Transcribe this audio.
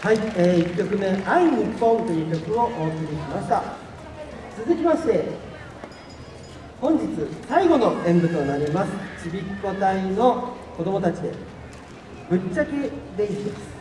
はい、えー、1曲目「愛日本」という曲をお送りしました。続きまして本日最後の演舞となります。ちびっこ隊の子供たちでぶっちゃけデイズです。